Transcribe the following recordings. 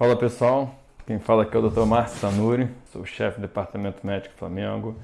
Fala pessoal, quem fala aqui é o Dr. Márcio Sanuri, sou chefe do Departamento Médico Flamengo,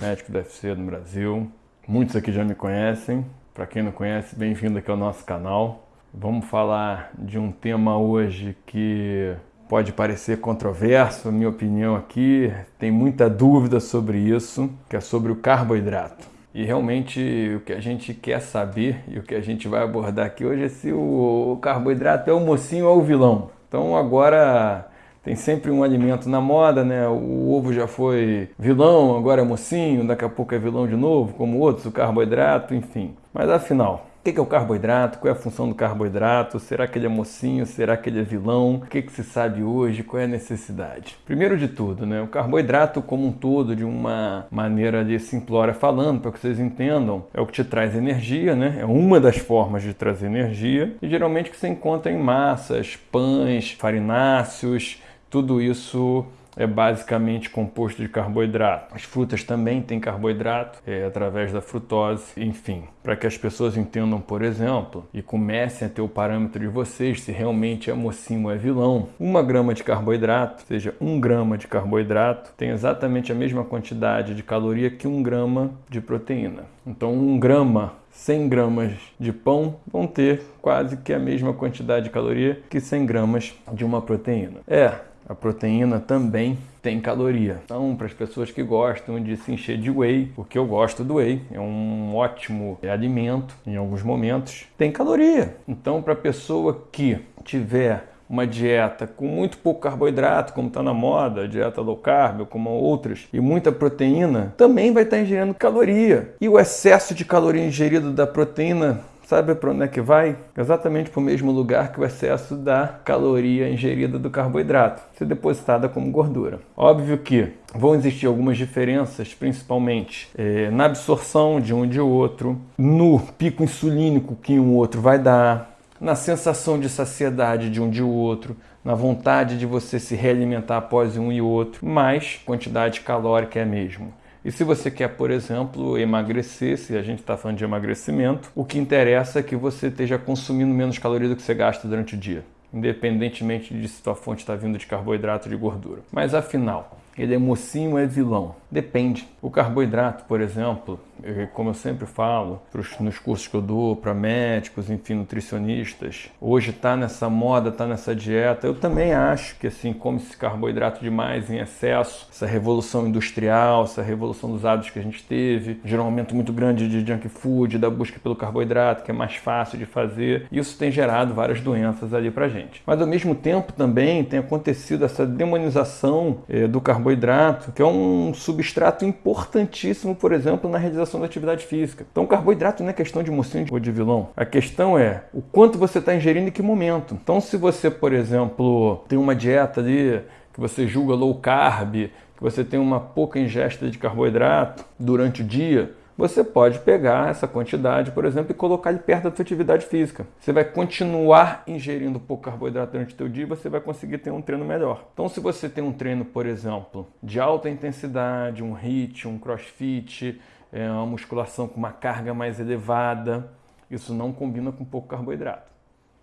médico do UFC no Brasil. Muitos aqui já me conhecem, para quem não conhece, bem-vindo aqui ao nosso canal. Vamos falar de um tema hoje que pode parecer controverso, minha opinião aqui, tem muita dúvida sobre isso, que é sobre o carboidrato. E realmente o que a gente quer saber e o que a gente vai abordar aqui hoje é se o carboidrato é o mocinho ou o vilão. Então agora tem sempre um alimento na moda, né? O ovo já foi vilão, agora é mocinho, daqui a pouco é vilão de novo, como outros, o carboidrato, enfim. Mas afinal, o que é o carboidrato? Qual é a função do carboidrato? Será que ele é mocinho? Será que ele é vilão? O que, que se sabe hoje? Qual é a necessidade? Primeiro de tudo, né, o carboidrato como um todo, de uma maneira de simplória falando, para que vocês entendam, é o que te traz energia, né? é uma das formas de trazer energia, e geralmente que você encontra em massas, pães, farináceos, tudo isso é basicamente composto de carboidrato. As frutas também têm carboidrato, é, através da frutose, enfim. Para que as pessoas entendam, por exemplo, e comecem a ter o parâmetro de vocês, se realmente é mocinho ou é vilão, uma grama de carboidrato, ou seja, um grama de carboidrato, tem exatamente a mesma quantidade de caloria que um grama de proteína. Então, um grama 100 gramas de pão vão ter quase que a mesma quantidade de caloria que 100 gramas de uma proteína. É, a proteína também tem caloria. Então, para as pessoas que gostam de se encher de whey, porque eu gosto do whey, é um ótimo alimento em alguns momentos, tem caloria. Então, para a pessoa que tiver uma dieta com muito pouco carboidrato, como está na moda, dieta low carb, como outras, e muita proteína, também vai estar tá ingerindo caloria. E o excesso de caloria ingerida da proteína Sabe para onde é que vai? Exatamente para o mesmo lugar que o excesso da caloria ingerida do carboidrato, ser depositada como gordura. Óbvio que vão existir algumas diferenças, principalmente é, na absorção de um e de outro, no pico insulínico que um outro vai dar, na sensação de saciedade de um de outro, na vontade de você se realimentar após um e outro, mas quantidade calórica é a mesma. E se você quer, por exemplo, emagrecer, se a gente está falando de emagrecimento, o que interessa é que você esteja consumindo menos calorias do que você gasta durante o dia, independentemente de se sua fonte está vindo de carboidrato ou de gordura. Mas afinal, ele é mocinho ou é vilão? Depende. O carboidrato, por exemplo, como eu sempre falo nos cursos que eu dou para médicos, enfim, nutricionistas, hoje está nessa moda, está nessa dieta. Eu também acho que assim, come esse carboidrato demais em excesso, essa revolução industrial, essa revolução dos hábitos que a gente teve, gerou um aumento muito grande de junk food, da busca pelo carboidrato, que é mais fácil de fazer. Isso tem gerado várias doenças ali para gente. Mas ao mesmo tempo também tem acontecido essa demonização eh, do carboidrato, que é um substrato importantíssimo, por exemplo, na realização da atividade física. Então, carboidrato não é questão de mocinho ou de vilão. A questão é o quanto você está ingerindo em que momento. Então, se você, por exemplo, tem uma dieta ali que você julga low carb, que você tem uma pouca ingesta de carboidrato durante o dia, você pode pegar essa quantidade, por exemplo, e colocar ele perto da sua atividade física. Você vai continuar ingerindo pouco carboidrato durante o seu dia e você vai conseguir ter um treino melhor. Então, se você tem um treino, por exemplo, de alta intensidade, um HIIT, um crossfit, é, uma musculação com uma carga mais elevada, isso não combina com pouco carboidrato.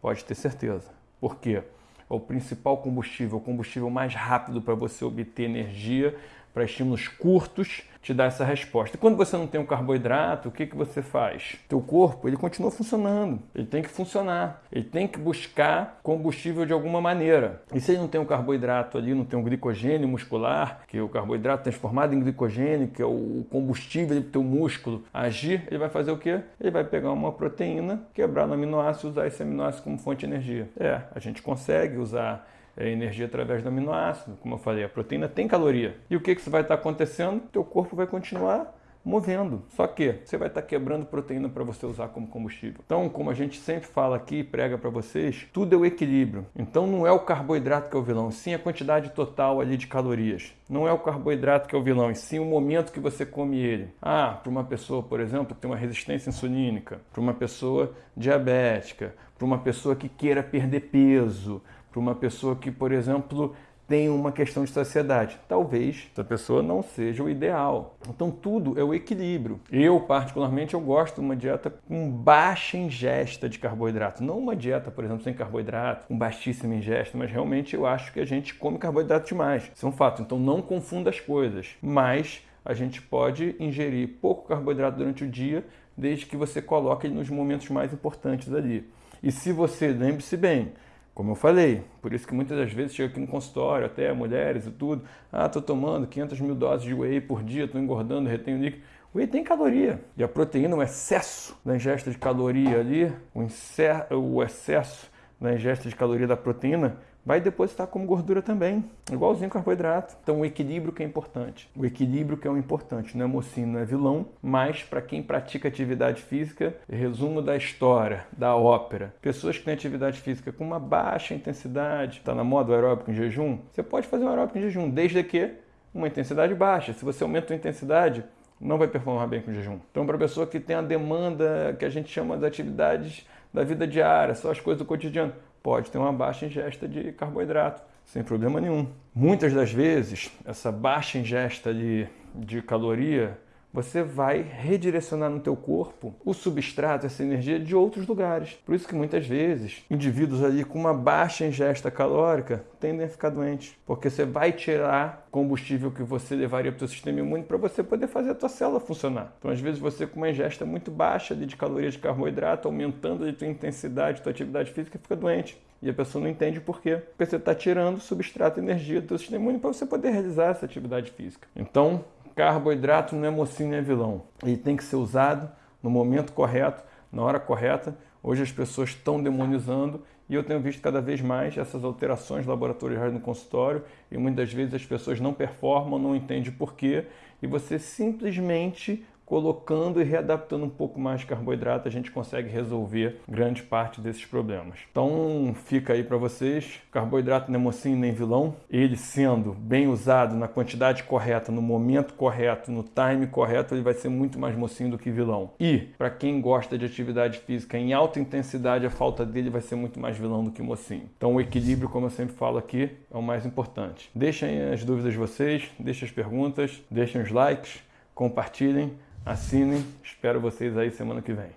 Pode ter certeza. Por quê? O principal combustível, o combustível mais rápido para você obter energia para estímulos curtos te dá essa resposta. E quando você não tem um carboidrato, o que, que você faz? Teu corpo ele continua funcionando, ele tem que funcionar, ele tem que buscar combustível de alguma maneira. E se ele não tem um carboidrato ali, não tem um glicogênio muscular, que é o carboidrato transformado em glicogênio, que é o combustível para o músculo agir, ele vai fazer o quê? Ele vai pegar uma proteína, quebrar no aminoácido e usar esse aminoácido como fonte de energia. É, a gente consegue usar é energia através do aminoácido. Como eu falei, a proteína tem caloria. E o que, que vai estar acontecendo? Teu corpo vai continuar movendo. Só que você vai estar quebrando proteína para você usar como combustível. Então, como a gente sempre fala aqui e prega para vocês, tudo é o equilíbrio. Então, não é o carboidrato que é o vilão, sim a quantidade total ali de calorias. Não é o carboidrato que é o vilão, e sim o momento que você come ele. Ah, para uma pessoa, por exemplo, que tem uma resistência insulínica, para uma pessoa diabética, para uma pessoa que queira perder peso, para uma pessoa que, por exemplo, tem uma questão de saciedade. Talvez essa pessoa não seja o ideal. Então tudo é o equilíbrio. Eu, particularmente, eu gosto de uma dieta com baixa ingesta de carboidrato. Não uma dieta, por exemplo, sem carboidrato, com baixíssima ingesta, mas realmente eu acho que a gente come carboidrato demais. Isso é um fato. Então não confunda as coisas. Mas a gente pode ingerir pouco carboidrato durante o dia, desde que você coloque nos momentos mais importantes ali. E se você, lembre-se bem, como eu falei, por isso que muitas das vezes chega aqui no consultório, até mulheres e tudo, ah, estou tomando 500 mil doses de whey por dia, estou engordando, retenho líquido. O whey tem caloria. E a proteína, o excesso da ingesta de caloria ali, o excesso da ingesta de caloria da proteína, vai depositar como gordura também, igualzinho carboidrato. Então o equilíbrio que é importante. O equilíbrio que é o importante, não é mocinho, não é vilão, mas para quem pratica atividade física, resumo da história, da ópera. Pessoas que têm atividade física com uma baixa intensidade, está na moda o aeróbico em jejum, você pode fazer um aeróbico em jejum, desde que uma intensidade baixa. Se você aumenta a intensidade, não vai performar bem com jejum. Então, para a pessoa que tem a demanda que a gente chama de atividades da vida diária, só as coisas do cotidiano, pode ter uma baixa ingesta de carboidrato, sem problema nenhum. Muitas das vezes, essa baixa ingesta de, de caloria você vai redirecionar no teu corpo o substrato, essa energia de outros lugares. Por isso que muitas vezes indivíduos ali com uma baixa ingesta calórica tendem a ficar doentes, porque você vai tirar combustível que você levaria para o seu sistema imune para você poder fazer a tua célula funcionar. Então, às vezes você com uma ingesta muito baixa de calorias de carboidrato, aumentando a tua intensidade, tua atividade física, fica doente. E a pessoa não entende por quê. Porque você está tirando substrato e energia do teu sistema imune para você poder realizar essa atividade física. Então, Carboidrato não é mocinho nem é vilão. Ele tem que ser usado no momento correto, na hora correta. Hoje as pessoas estão demonizando e eu tenho visto cada vez mais essas alterações laboratoriais no consultório e muitas vezes as pessoas não performam, não entendem por quê e você simplesmente colocando e readaptando um pouco mais de carboidrato, a gente consegue resolver grande parte desses problemas. Então fica aí para vocês, carboidrato não é mocinho nem vilão, ele sendo bem usado na quantidade correta, no momento correto, no time correto, ele vai ser muito mais mocinho do que vilão. E para quem gosta de atividade física em alta intensidade, a falta dele vai ser muito mais vilão do que mocinho. Então o equilíbrio, como eu sempre falo aqui, é o mais importante. Deixem as dúvidas de vocês, deixem as perguntas, deixem os likes, compartilhem Assinem, espero vocês aí semana que vem.